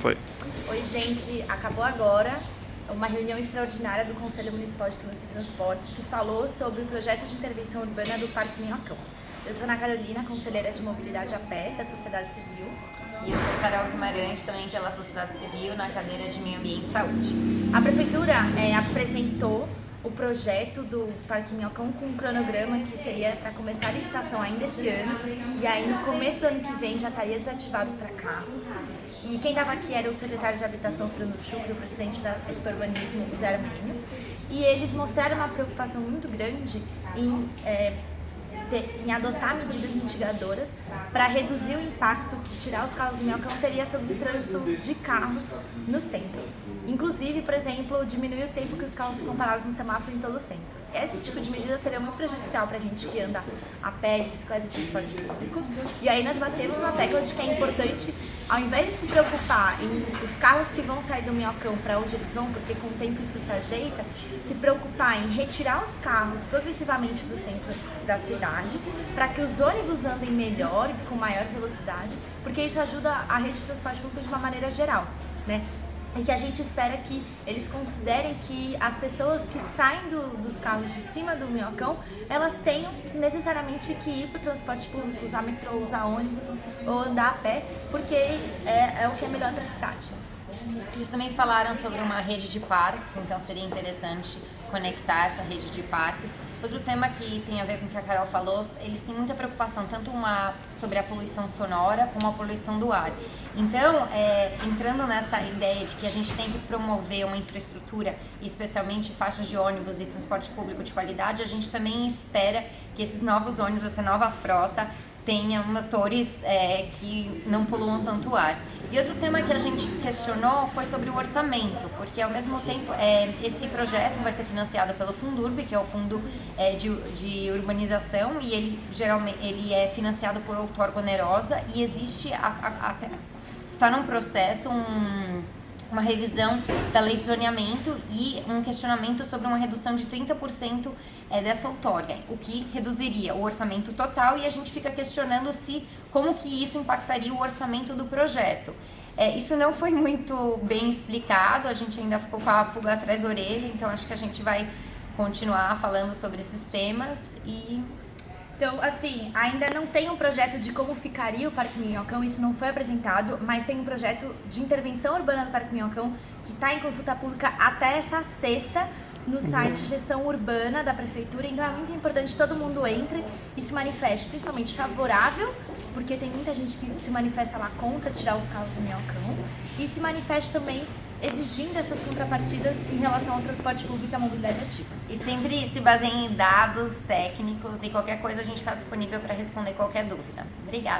Foi. Oi, gente. Acabou agora uma reunião extraordinária do Conselho Municipal de Trânsito e Transportes que falou sobre o projeto de intervenção urbana do Parque Minhocão. Eu sou Ana Carolina, conselheira de mobilidade a pé da sociedade civil. E eu sou Carol Guimarães, também pela sociedade civil, na cadeira de meio ambiente e saúde. A prefeitura é, apresentou o projeto do Parque Minhocão com um cronograma que seria para começar a licitação ainda esse ano e aí no começo do ano que vem já estaria desativado para carros. E quem estava aqui era o secretário de Habitação, Fernando Chucre, o presidente da Expo Urbanismo, Zé Armênio. E eles mostraram uma preocupação muito grande em é, ter, em adotar medidas mitigadoras para reduzir o impacto que tirar os carros do Minhocão teria sobre o trânsito de carros no centro. Inclusive, por exemplo, diminuir o tempo que os carros ficam parados no semáforo em todo o centro. Esse tipo de medida seria muito prejudicial para a gente que anda a pé, de bicicleta e transporte público. E aí nós batemos na tecla de que é importante, ao invés de se preocupar em os carros que vão sair do Minhocão para onde eles vão, porque com o tempo isso se ajeita, se preocupar em retirar os carros progressivamente do centro da cidade, para que os ônibus andem melhor e com maior velocidade, porque isso ajuda a rede de transporte público de uma maneira geral. Né? E que a gente espera que eles considerem que as pessoas que saem do, dos carros de cima do minhocão, elas tenham necessariamente que ir para o transporte público, usar metrô, usar ônibus ou andar a pé, porque é, é o que é melhor para a cidade. Eles também falaram sobre uma rede de parques, então seria interessante conectar essa rede de parques. Outro tema que tem a ver com o que a Carol falou, eles têm muita preocupação tanto uma, sobre a poluição sonora como a poluição do ar. Então, é, entrando nessa ideia de que a gente tem que promover uma infraestrutura, especialmente faixas de ônibus e transporte público de qualidade, a gente também espera que esses novos ônibus, essa nova frota, tenha motores é, que não poluam tanto ar. E outro tema que a gente questionou foi sobre o orçamento, porque ao mesmo tempo é, esse projeto vai ser financiado pelo Fundurb, que é o Fundo é, de, de, Urbanização, e ele geralmente ele é financiado por outorga onerosa e existe a, a, a, está num processo um uma revisão da lei de zoneamento e um questionamento sobre uma redução de 30% é, dessa outorga, o que reduziria o orçamento total e a gente fica questionando se como que isso impactaria o orçamento do projeto. É, isso não foi muito bem explicado, a gente ainda ficou com a pulga atrás da orelha, então acho que a gente vai continuar falando sobre esses temas e então, assim, ainda não tem um projeto de como ficaria o Parque Minhocão, isso não foi apresentado, mas tem um projeto de intervenção urbana do Parque Minhocão que está em consulta pública até essa sexta no site Gestão Urbana da Prefeitura, então é muito importante que todo mundo entre e se manifeste, principalmente favorável, porque tem muita gente que se manifesta lá contra tirar os carros do Minhocão, e se manifeste também exigindo essas contrapartidas em relação ao transporte público e à mobilidade ativa. E sempre se baseia em dados técnicos e qualquer coisa a gente está disponível para responder qualquer dúvida. Obrigada.